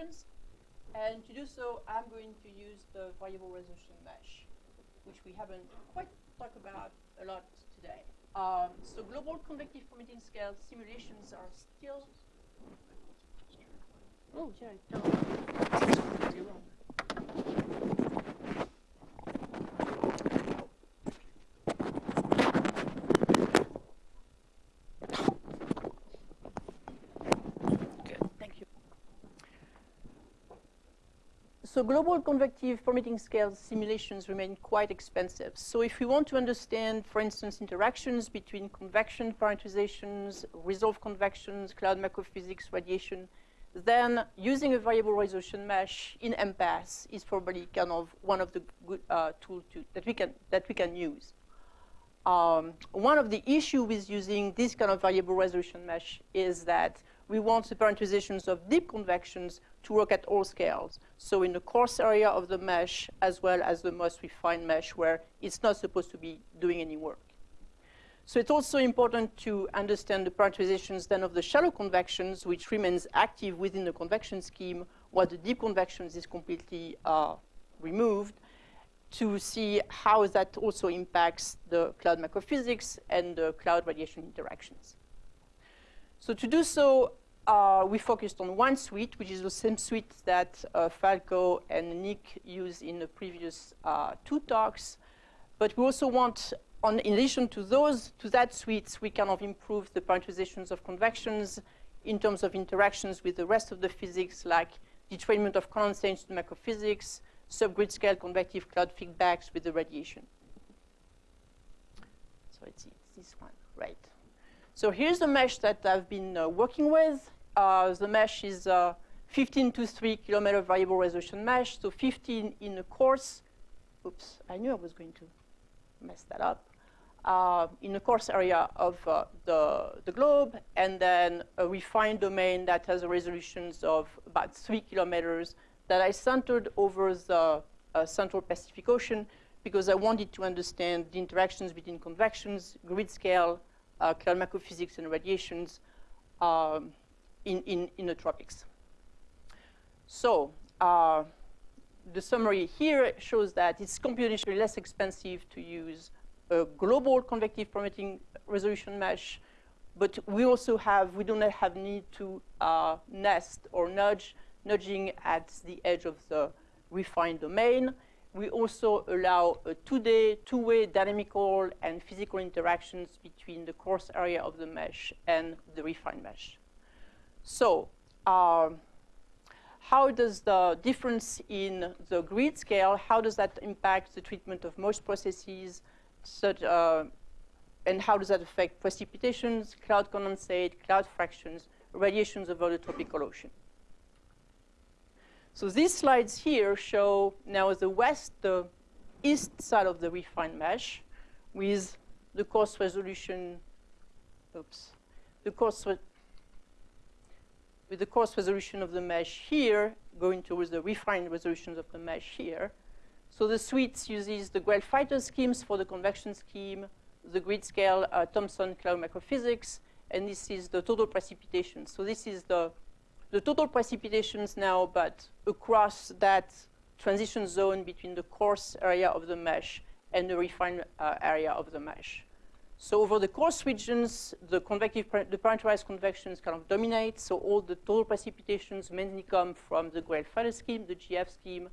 convections. And to do so, I'm going to use the variable resolution mesh, which we haven't quite talked about a lot today. Um, so global convective permitting scale simulations are still. Oh, yeah, So global convective permitting scale simulations remain quite expensive. So if we want to understand, for instance, interactions between convection parameterizations, resolved convections, cloud macrophysics, radiation, then using a variable resolution mesh in MPAS is probably kind of one of the good uh, tools that we can that we can use. Um, one of the issues with using this kind of variable resolution mesh is that we want the parameterizations of deep convections to work at all scales. So in the coarse area of the mesh, as well as the most refined mesh, where it's not supposed to be doing any work. So it's also important to understand the parameterizations then of the shallow convections, which remains active within the convection scheme, while the deep convections is completely uh, removed, to see how that also impacts the cloud macrophysics and the cloud radiation interactions. So to do so, uh, we focused on one suite, which is the same suite that uh, Falco and Nick used in the previous uh, two talks. But we also want, on, in addition to those, to that suite, we kind of improve the parameterizations of convections in terms of interactions with the rest of the physics, like detrainment of condensate to macrophysics, subgrid scale convective cloud feedbacks with the radiation. So it's, it's this one, right? So here's the mesh that I've been uh, working with. Uh, the mesh is uh, 15 to 3 kilometer variable resolution mesh, so 15 in a coarse. Oops, I knew I was going to mess that up. Uh, in a coarse area of uh, the, the globe, and then a refined domain that has resolutions of about 3 kilometers that I centered over the uh, Central Pacific Ocean because I wanted to understand the interactions between convections, grid scale, uh, cloud macrophysics and radiations um, in, in, in the tropics. So uh, the summary here shows that it's computationally less expensive to use a global convective permitting resolution mesh, but we also have, we do not have need to uh, nest or nudge, nudging at the edge of the refined domain we also allow a two-day, two-way dynamical and physical interactions between the coarse area of the mesh and the refined mesh. So uh, how does the difference in the grid scale, how does that impact the treatment of most processes, such, uh, and how does that affect precipitations, cloud condensate, cloud fractions, radiations over the tropical ocean? So these slides here show now the west, the east side of the refined mesh with the coarse resolution, oops, the coarse with the coarse resolution of the mesh here going towards the refined resolutions of the mesh here. So the suite uses the Grell-Freitas schemes for the convection scheme, the grid scale uh, Thompson cloud microphysics, and this is the total precipitation. So this is the the total precipitations now, but across that transition zone between the coarse area of the mesh and the refined uh, area of the mesh. So over the coarse regions, the convective, the parameterized convections kind of dominate. So all the total precipitations mainly come from the Grell-Freitas scheme, the GF scheme.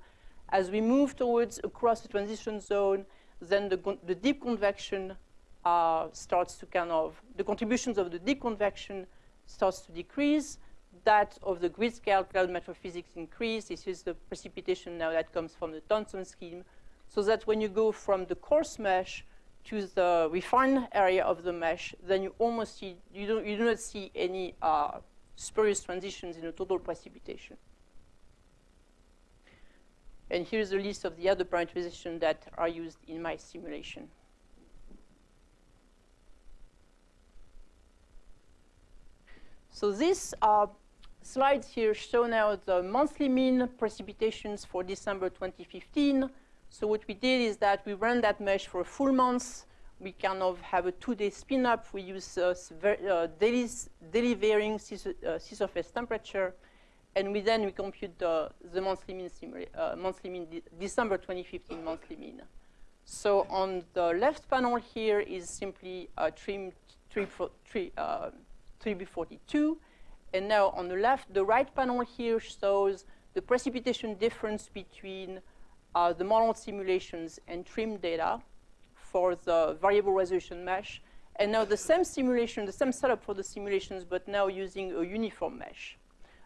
As we move towards across the transition zone, then the, the deep convection uh, starts to kind of, the contributions of the deep convection starts to decrease that of the grid scale cloud macrophysics increase. This is the precipitation now that comes from the Thompson scheme. So that when you go from the coarse mesh to the refined area of the mesh, then you almost see, you, don't, you do not see any uh, spurious transitions in the total precipitation. And here's a list of the other parameterizations that are used in my simulation. So this uh, slides here show now the monthly mean precipitations for December 2015. So what we did is that we ran that mesh for a full month. We kind of have a two-day spin-up. We use uh, uh, daily, daily varying sea, uh, sea surface temperature. and we then we compute the, monthly mean, uh, monthly mean de December 2015 monthly mean. So on the left panel here is simply a TRMM 3, uh, 3B42. And now on the left, the right panel here shows the precipitation difference between uh, the model simulations and TRMM data for the variable resolution mesh. And now the same simulation, the same setup for the simulations, but now using a uniform mesh.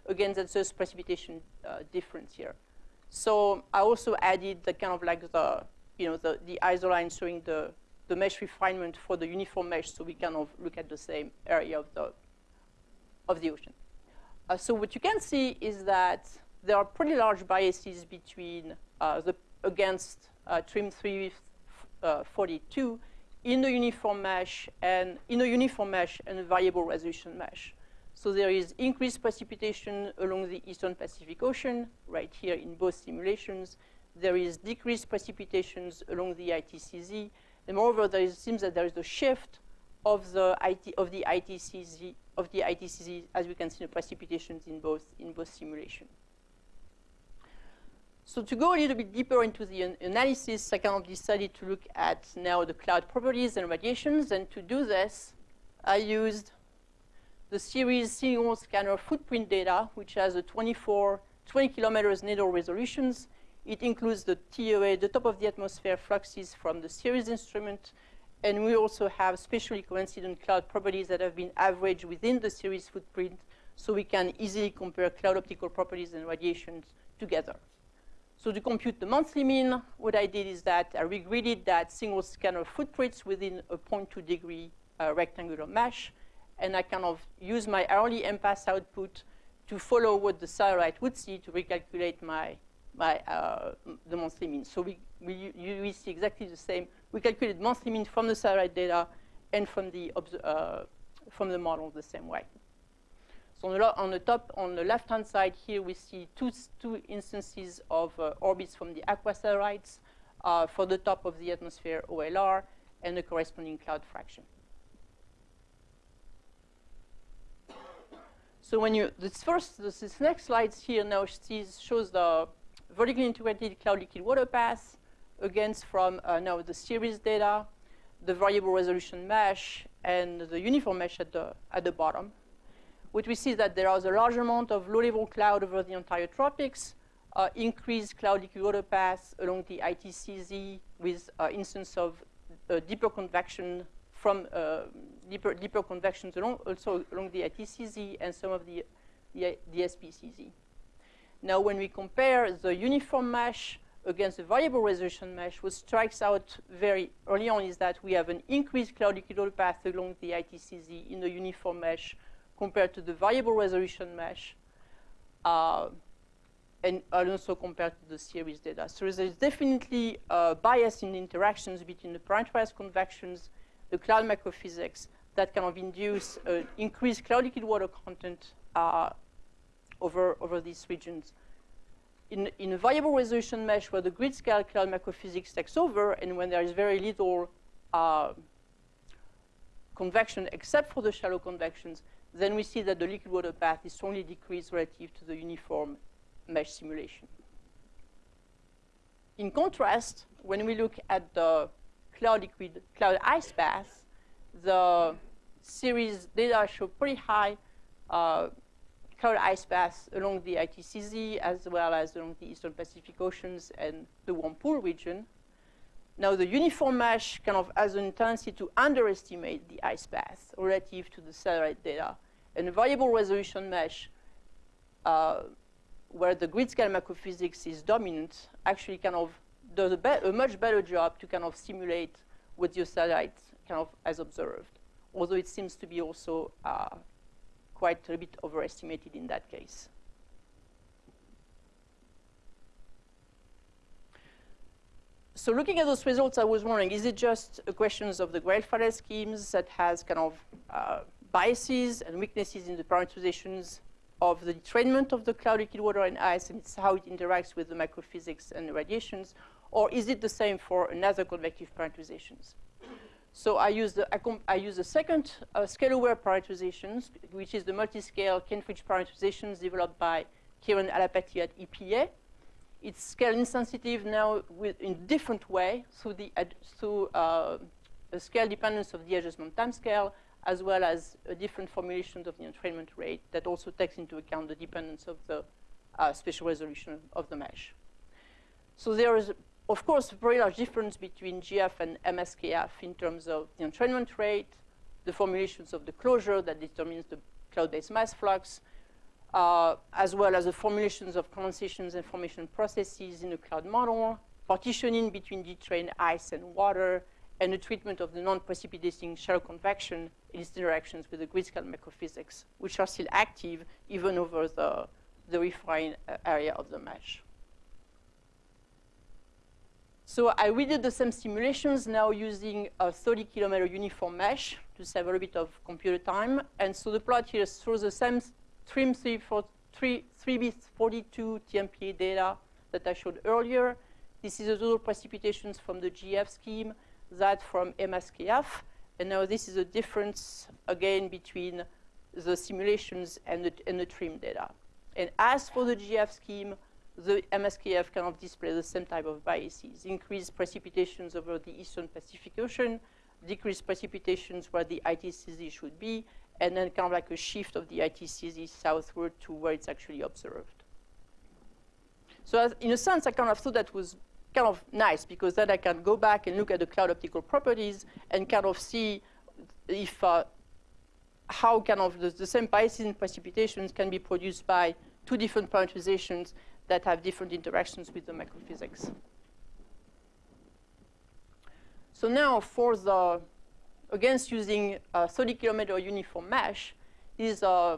Again, that's just precipitation uh, difference here. So I also added the kind of like the, you know, the, the isoline showing the, the mesh refinement for the uniform mesh so we kind of look at the same area of the, of the ocean. Uh, so what you can see is that there are pretty large biases between uh, the against uh, TRMM 342 in the uniform mesh and in a uniform mesh and a variable resolution mesh. So there is increased precipitation along the Eastern Pacific Ocean, right here in both simulations. There is decreased precipitations along the ITCZ, and moreover, there is, seems that there is a shift of the IT of the ITCZ of the ITCZ, as we can see the precipitations in both in both simulations. So to go a little bit deeper into the an analysis, I decided to look at now the cloud properties and radiations. And to do this, I used the CERES single scanner footprint data, which has a 24, 20 kilometers nadir resolutions. It includes the TOA, the top of the atmosphere fluxes from the CERES instrument. And we also have spatially coincident cloud properties that have been averaged within the CERES footprint, so we can easily compare cloud optical properties and radiations together. So to compute the monthly mean, what I did is that I regridded that single scanner footprints within a 0.2 degree uh, rectangular mesh, and I kind of use my hourly MPAS output to follow what the satellite would see to recalculate my, my uh, the monthly mean. So we, we, we see exactly the same. We calculated monthly mean from the satellite data and from the, uh, from the model the same way. So on the, on the top, on the left-hand side here, we see two, two instances of uh, orbits from the aqua satellites uh, for the top of the atmosphere OLR and the corresponding cloud fraction. So when you, this first, this, this next slide here now sees, shows the vertically integrated cloud liquid water path against from uh, now the CERES data, the variable resolution mesh, and the uniform mesh at the, at the bottom what we see is that there is a large amount of low-level cloud over the entire tropics, uh, increased cloud liquid water paths along the ITCZ with uh, instance of uh, deeper convection from uh, deeper, deeper convections along, also along the ITCZ and some of the, the, the SPCZ. Now, when we compare the uniform mesh against the variable resolution mesh, what strikes out very early on is that we have an increased cloud liquid path along the ITCZ in the uniform mesh compared to the variable resolution mesh, uh, and also compared to the CERES data. So there's definitely a bias in the interactions between the parameterized convections, the cloud microphysics, that kind of induce uh, increased cloud liquid water content uh, over, over these regions. In, in a variable resolution mesh where the grid scale cloud microphysics takes over and when there is very little uh, convection except for the shallow convections, then we see that the liquid water path is strongly decreased relative to the uniform mesh simulation. In contrast, when we look at the cloud liquid, cloud ice path, the CERES data show pretty high uh, cloud ice paths along the ITCZ as well as along the Eastern Pacific Oceans and the warm pool region. Now, the uniform mesh kind of has a tendency to underestimate the ice path relative to the satellite data. And a variable resolution mesh, uh, where the grid scale macrophysics is dominant, actually kind of does a, a, much better job to kind of simulate what your satellite kind of has observed. Although it seems to be also uh, quite a bit overestimated in that case. So looking at those results, I was wondering, is it just a question of the Grell-Freitas schemes that has kind of uh, biases and weaknesses in the parameterizations of the entrainment of the cloud liquid water and ice, and it's how it interacts with the microphysics and the radiations, or is it the same for another convective parameterizations? So I use the, I use the second uh, scale-aware parameterizations, which is the multi-scale Kain-Fritsch parameterizations developed by Kiran Alapaty at EPA. It's scale insensitive now in different way through, the, through uh, the scale dependence of the adjustment time scale, as well as a different formulations of the entrainment rate that also takes into account the dependence of the uh, spatial resolution of the mesh. So there is, of course, a very large difference between GF and MSKF in terms of the entrainment rate, the formulations of the closure that determines the cloud-based mass flux, uh, as well as the formulations of condensations and formation processes in the cloud model, partitioning between detrained ice and water, and the treatment of the non-precipitating shallow convection in its interactions with the grid-scale macrophysics, which are still active even over the, the refined uh, area of the mesh. So I redid the same simulations now using a 30 kilometer uniform mesh to save a little bit of computer time. And so the plot here shows the same TRMM 3B42 TMPA data that I showed earlier. This is the total precipitations from the GF scheme, that from MSKF. And now this is a difference, again, between the simulations and the, and the TRMM data. And as for the GF scheme, the MSKF cannot display the same type of biases. Increased precipitations over the eastern Pacific Ocean, decreased precipitations where the ITCZ should be, and then kind of like a shift of the ITCZ southward to where it's actually observed. So as, in a sense, I kind of thought that was kind of nice because then I can go back and look at the cloud optical properties and kind of see if uh, how kind of the, the same biases in precipitations can be produced by two different parameterizations that have different interactions with the macrophysics. So now for the, against using a 30 kilometer uniform mesh, is uh,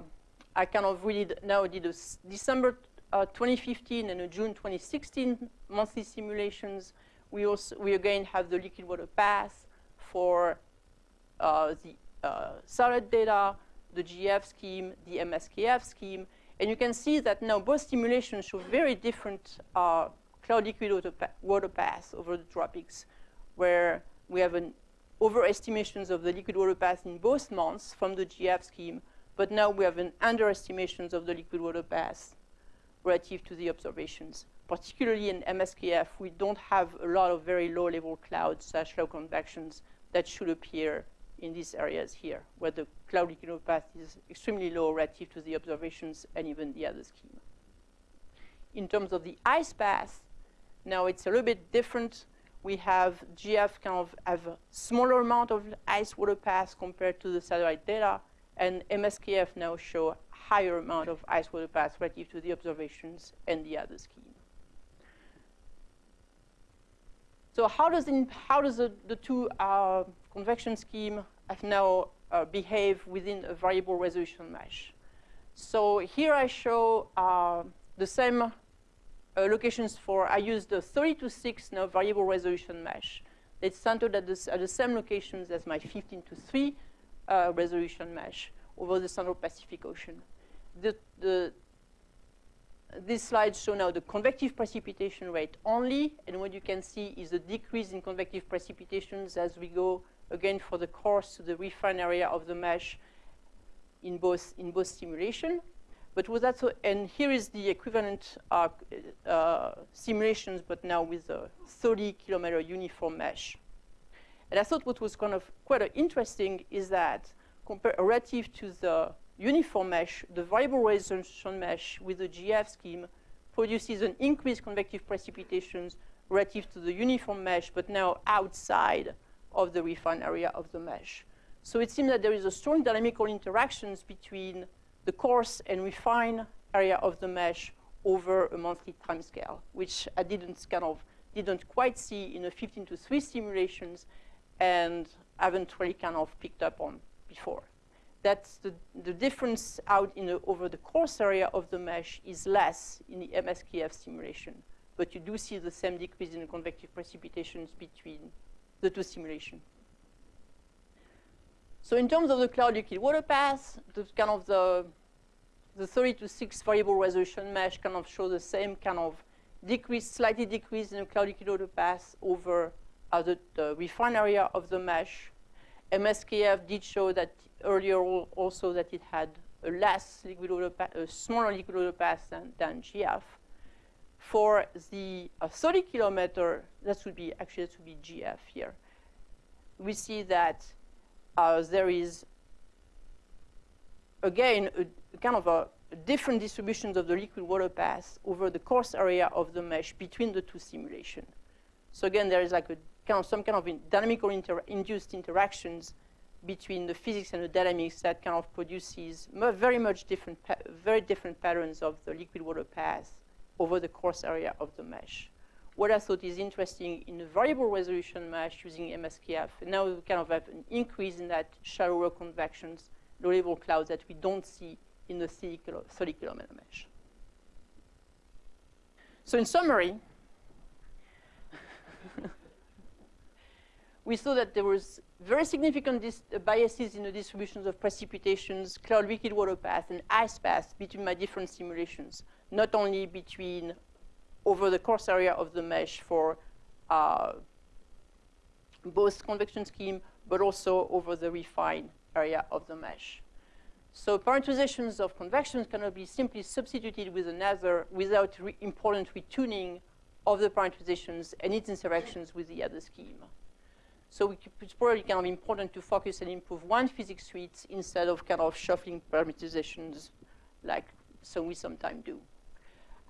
I kind of really now did a December uh, 2015 and a June 2016 monthly simulations. We also, we again have the liquid water path for uh, the uh, solid data, the GF scheme, the MSKF scheme, and you can see that now both simulations show very different uh, cloud liquid water path over the tropics, where we have an overestimations of the liquid water path in both months from the GF scheme, but now we have an underestimations of the liquid water path relative to the observations. Particularly in MSKF, we don't have a lot of very low-level clouds such low convections that should appear in these areas here, where the cloud liquid path is extremely low relative to the observations and even the other scheme. In terms of the ice path, now it's a little bit different. We have GF kind of have a smaller amount of ice water path compared to the satellite data, and MSKF now show higher amount of ice water path relative to the observations and the other scheme. So how does, how does the, the two uh, convection scheme have now uh, behave within a variable resolution mesh. So here I show uh, the same uh, locations for, I used the 30 to 6 now variable resolution mesh. It's centered at, this, at the same locations as my 15 to 3 uh, resolution mesh over the Central Pacific Ocean. The, the, these slides show now the convective precipitation rate only, and what you can see is the decrease in convective precipitations as we go again for the course to the refined area of the mesh in both, in both simulation. But with that, so, and here is the equivalent uh, uh, simulations, but now with a 30 kilometer uniform mesh. And I thought what was kind of quite interesting is that relative to the uniform mesh, the variable resolution mesh with the GF scheme produces an increased convective precipitations relative to the uniform mesh, but now outside of the refined area of the mesh. So it seems that there is a strong dynamical interactions between the coarse and refined area of the mesh over a monthly time scale, which I didn't kind of didn't quite see in the 15 to 3 simulations and haven't really kind of picked up on before. That's the, the difference out in the, over the coarse area of the mesh is less in the MSKF simulation, but you do see the same decrease in the convective precipitations between the two simulation. So in terms of the cloud liquid water path, the kind of the, the 30 to 6 variable resolution mesh kind of show the same kind of decrease, slightly decrease in the cloud liquid water path over uh, the, the refined area of the mesh. MSKF did show that earlier also that it had a less liquid water a smaller liquid water path than, than GF. For the uh, 30 kilometer, that would be, actually that would be GF here. We see that there is, again, a, kind of a, a different distributions of the liquid water path over the coarse area of the mesh between the two simulations. So again, there is like a kind of some kind of in dynamical inter induced interactions between the physics and the dynamics that kind of produces very much different, very different patterns of the liquid water path over the coarse area of the mesh. What I thought is interesting in a variable resolution mesh using MSKF, now we kind of have an increase in that shallower convections, low-level clouds that we don't see in the 30 kilometer mesh. So in summary, we saw that there was very significant uh, biases in the distributions of precipitations, cloud liquid water path, and ice path between my different simulations, not only between over the coarse area of the mesh for uh, both convection scheme, but also over the refined area of the mesh. So parameterizations of convection cannot be simply substituted with another without re important retuning of the parameterizations and its interactions with the other scheme. So it's probably kind of important to focus and improve one physics suite instead of kind of shuffling parameterizations like some we sometimes do.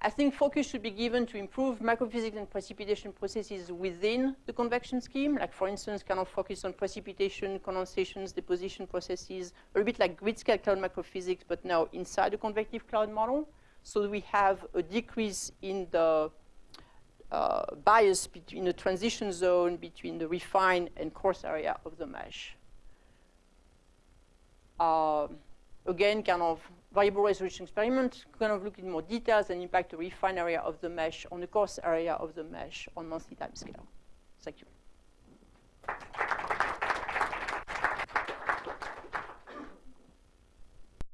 I think focus should be given to improve microphysics and precipitation processes within the convection scheme, like for instance, kind of focus on precipitation, condensations, deposition processes, a bit like grid-scale cloud microphysics, but now inside the convective cloud model. So we have a decrease in the uh, bias between the transition zone between the refined and coarse area of the mesh. Uh, again, kind of variable resolution experiment, kind of look in more details and impact the refined area of the mesh on the coarse area of the mesh on monthly time scale. Thank you.